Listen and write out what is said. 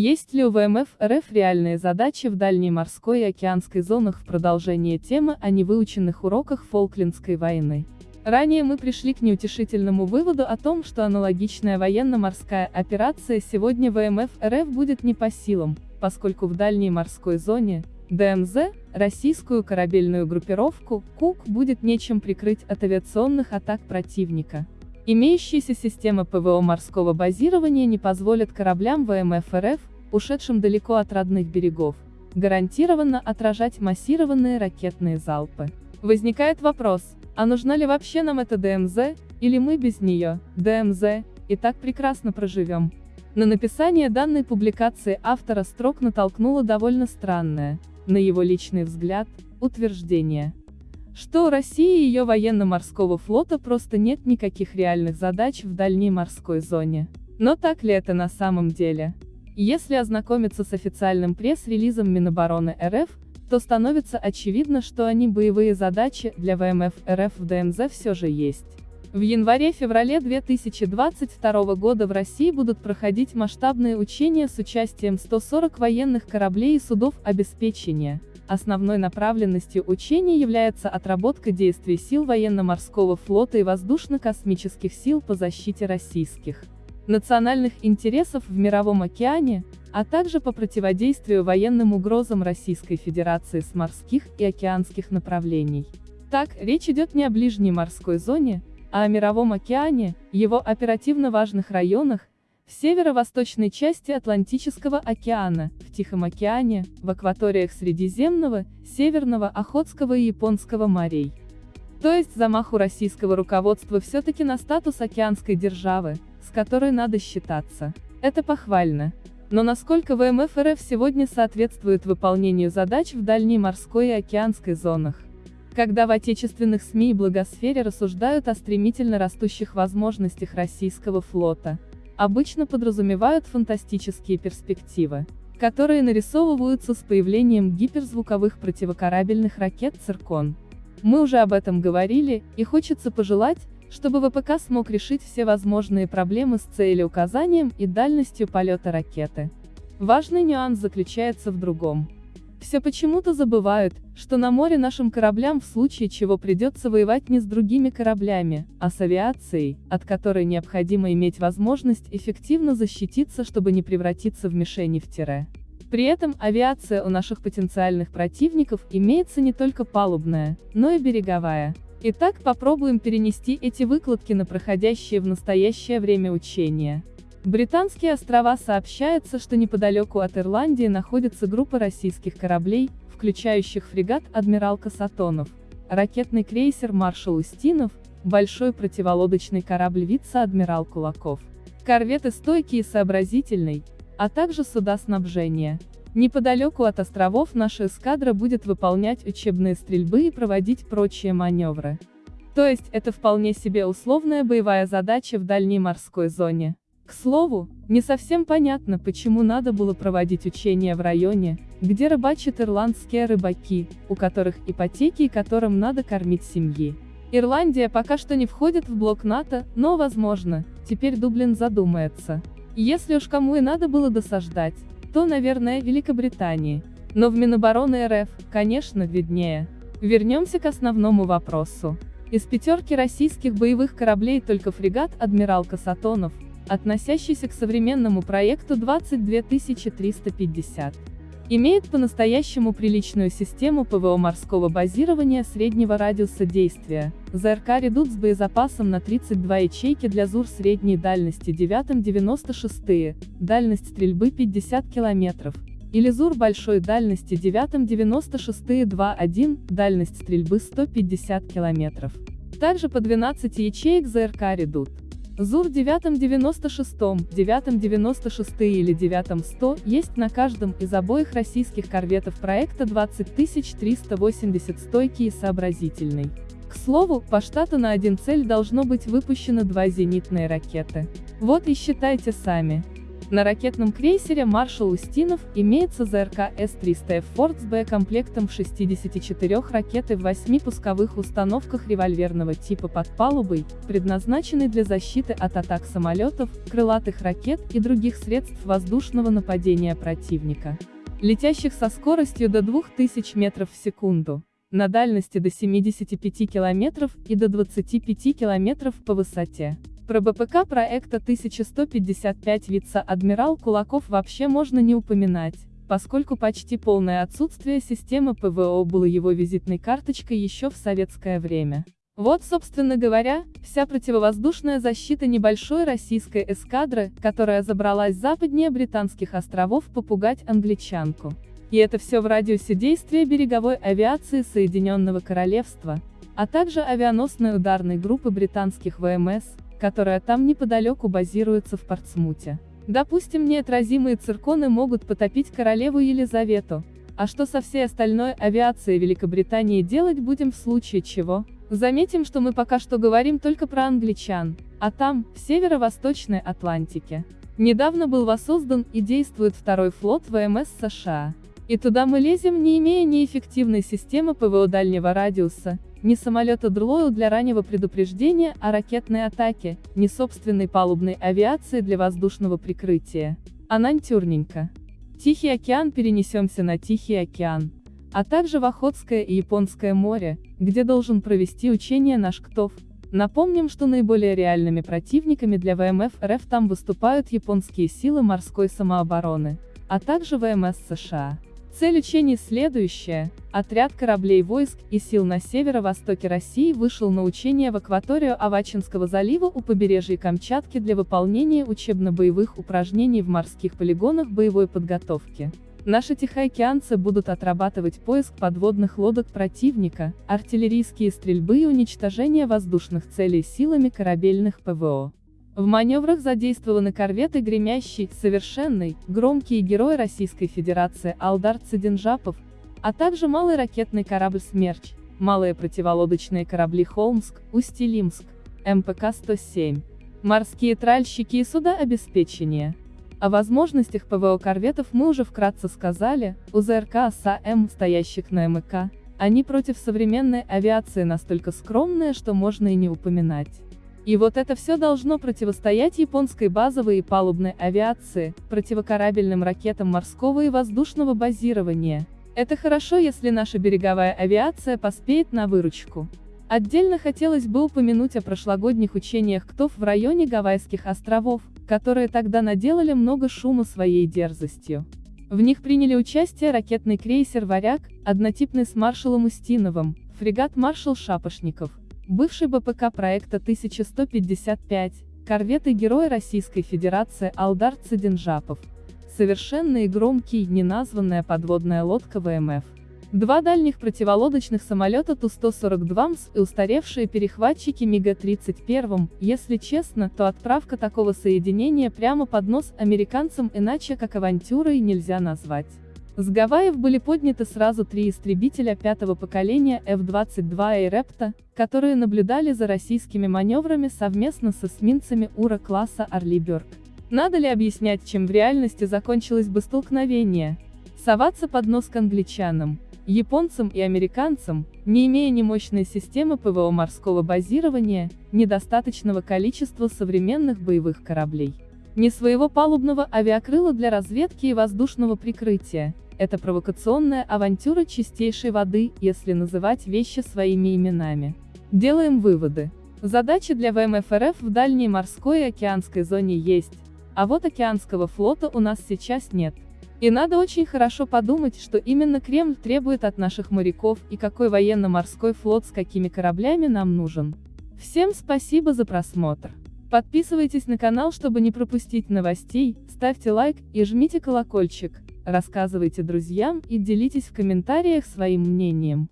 Есть ли у ВМФ РФ реальные задачи в дальней морской и океанской зонах в продолжение темы о невыученных уроках Фолклендской войны? Ранее мы пришли к неутешительному выводу о том, что аналогичная военно-морская операция сегодня ВМФ РФ будет не по силам, поскольку в дальней морской зоне, ДМЗ, российскую корабельную группировку, КУК будет нечем прикрыть от авиационных атак противника. Имеющиеся системы ПВО морского базирования не позволят кораблям ВМФ РФ, ушедшим далеко от родных берегов, гарантированно отражать массированные ракетные залпы. Возникает вопрос, а нужна ли вообще нам эта ДМЗ, или мы без нее, ДМЗ, и так прекрасно проживем? На написание данной публикации автора строк натолкнуло довольно странное, на его личный взгляд, утверждение. Что у России и ее военно-морского флота просто нет никаких реальных задач в дальней морской зоне. Но так ли это на самом деле? Если ознакомиться с официальным пресс-релизом Минобороны РФ, то становится очевидно, что они боевые задачи для ВМФ РФ в ДМЗ все же есть. В январе-феврале 2022 года в России будут проходить масштабные учения с участием 140 военных кораблей и судов обеспечения. Основной направленностью учений является отработка действий сил военно-морского флота и воздушно-космических сил по защите российских национальных интересов в Мировом океане, а также по противодействию военным угрозам Российской Федерации с морских и океанских направлений. Так, речь идет не о ближней морской зоне, а о Мировом океане, его оперативно важных районах, в северо-восточной части Атлантического океана, в Тихом океане, в акваториях Средиземного, Северного, Охотского и Японского морей. То есть замаху российского руководства все-таки на статус океанской державы, с которой надо считаться. Это похвально. Но насколько ВМФ РФ сегодня соответствует выполнению задач в дальней морской и океанской зонах? Когда в отечественных СМИ и благосфере рассуждают о стремительно растущих возможностях российского флота, обычно подразумевают фантастические перспективы, которые нарисовываются с появлением гиперзвуковых противокорабельных ракет «Циркон». Мы уже об этом говорили, и хочется пожелать, чтобы ВПК смог решить все возможные проблемы с целеуказанием и дальностью полета ракеты. Важный нюанс заключается в другом. Все почему-то забывают, что на море нашим кораблям в случае чего придется воевать не с другими кораблями, а с авиацией, от которой необходимо иметь возможность эффективно защититься, чтобы не превратиться в мишени в тире. При этом авиация у наших потенциальных противников имеется не только палубная, но и береговая. Итак, попробуем перенести эти выкладки на проходящие в настоящее время учения. Британские острова сообщается, что неподалеку от Ирландии находится группа российских кораблей, включающих фрегат «Адмирал Касатонов», ракетный крейсер «Маршал Устинов», большой противолодочный корабль «Вице-адмирал Кулаков», корветы «Стойкий» и «Сообразительный», а также суда снабжения. Неподалеку от островов наша эскадра будет выполнять учебные стрельбы и проводить прочие маневры. То есть, это вполне себе условная боевая задача в дальней морской зоне. К слову, не совсем понятно, почему надо было проводить учения в районе, где рыбачат ирландские рыбаки, у которых ипотеки и которым надо кормить семьи. Ирландия пока что не входит в блок НАТО, но, возможно, теперь Дублин задумается. Если уж кому и надо было досаждать, то, наверное, Великобритании. Но в Минобороны РФ, конечно, виднее. Вернемся к основному вопросу. Из пятерки российских боевых кораблей только фрегат «Адмирал Касатонов», относящийся к современному проекту 22350, имеет по-настоящему приличную систему ПВО морского базирования среднего радиуса действия, ЗРК «Редут» с боезапасом на 32 ячейки для ЗУР средней дальности 9-96, дальность стрельбы 50 км, или ЗУР большой дальности 9-96 2-1, дальность стрельбы 150 км. Также по 12 ячеек ЗРК «Редут». ЗУР 996, 996 или 9100 есть на каждом из обоих российских корветов проекта 20380 стойкий и сообразительный. К слову, по штату на один цель должно быть выпущено два зенитные ракеты. Вот и считайте сами. На ракетном крейсере «Маршал Устинов» имеется ЗРК С-300Ф «Форд» с боекомплектом в 64 ракеты в 8 пусковых установках револьверного типа под палубой, предназначенный для защиты от атак самолетов, крылатых ракет и других средств воздушного нападения противника, летящих со скоростью до 2000 метров в секунду, на дальности до 75 километров и до 25 километров по высоте. Про БПК проекта 1155 вице-адмирал Кулаков вообще можно не упоминать, поскольку почти полное отсутствие системы ПВО было его визитной карточкой еще в советское время. Вот, собственно говоря, вся противовоздушная защита небольшой российской эскадры, которая забралась западнее британских островов попугать англичанку. И это все в радиусе действия береговой авиации Соединенного Королевства, а также авианосной ударной группы британских ВМС, которая там неподалеку базируется в Портсмуте. Допустим, неотразимые цирконы могут потопить королеву Елизавету. А что со всей остальной авиацией Великобритании делать будем в случае чего? Заметим, что мы пока что говорим только про англичан, а там, в северо-восточной Атлантике. Недавно был воссоздан и действует второй флот ВМС США. И туда мы лезем, не имея ни эффективной системы ПВО дальнего радиуса, ни самолета Длоу для раннего предупреждения о ракетной атаке, ни собственной палубной авиации для воздушного прикрытия. Анантюрненько. Тихий океан перенесемся на Тихий океан, а также в Охотское и Японское море, где должен провести учение наш КТОВ. Напомним, что наиболее реальными противниками для ВМФ РФ там выступают японские силы морской самообороны, а также ВМС США. Цель учений следующая. Отряд кораблей войск и сил на северо-востоке России вышел на учения в акваторию Авачинского залива у побережья Камчатки для выполнения учебно-боевых упражнений в морских полигонах боевой подготовки. Наши тихоокеанцы будут отрабатывать поиск подводных лодок противника, артиллерийские стрельбы и уничтожение воздушных целей силами корабельных ПВО. В маневрах задействованы корветы «Гремящий», «Совершенный», «Громкий», «Герой Российской Федерации Алдар Цыденжапов», а также малый ракетный корабль «Смерч», малые противолодочные корабли «Холмск», «Усть-Илимск», МПК-107, морские тральщики и суда обеспечения. О возможностях ПВО корветов мы уже вкратце сказали, а ЗРК «Оса-М», стоящих на МПК, они против современной авиации настолько скромные, что можно и не упоминать. И вот это все должно противостоять японской базовой и палубной авиации, противокорабельным ракетам морского и воздушного базирования. Это хорошо, если наша береговая авиация поспеет на выручку. Отдельно хотелось бы упомянуть о прошлогодних учениях КТОВ в районе Гавайских островов, которые тогда наделали много шума своей дерзостью. В них приняли участие ракетный крейсер «Варяг», однотипный с маршалом Устиновым, фрегат «Маршал Шапошников», Бывший БПК проекта 1155, корветы Герой Российской Федерации Алдар Цидинжапов. Совершенный и громкий, неназванная подводная лодка ВМФ. Два дальних противолодочных самолета Ту-142 МС и устаревшие перехватчики МиГ-31, если честно, то отправка такого соединения прямо под нос американцам иначе как авантюрой нельзя назвать. С Гавайев были подняты сразу три истребителя пятого поколения F-22 «Эйрепта», которые наблюдали за российскими маневрами совместно с эсминцами УРА-класса «Орлиберг». Надо ли объяснять, чем в реальности закончилось бы столкновение? Соваться под нос к англичанам, японцам и американцам, не имея ни мощной системы ПВО морского базирования, недостаточного количества современных боевых кораблей, ни своего палубного авиакрыла для разведки и воздушного прикрытия, это провокационная авантюра чистейшей воды, если называть вещи своими именами. Делаем выводы. Задачи для ВМФ РФ в дальней морской и океанской зоне есть, а вот океанского флота у нас сейчас нет. И надо очень хорошо подумать, что именно Кремль требует от наших моряков и какой военно-морской флот с какими кораблями нам нужен. Всем спасибо за просмотр. Подписывайтесь на канал, чтобы не пропустить новостей, ставьте лайк и жмите колокольчик рассказывайте друзьям и делитесь в комментариях своим мнением.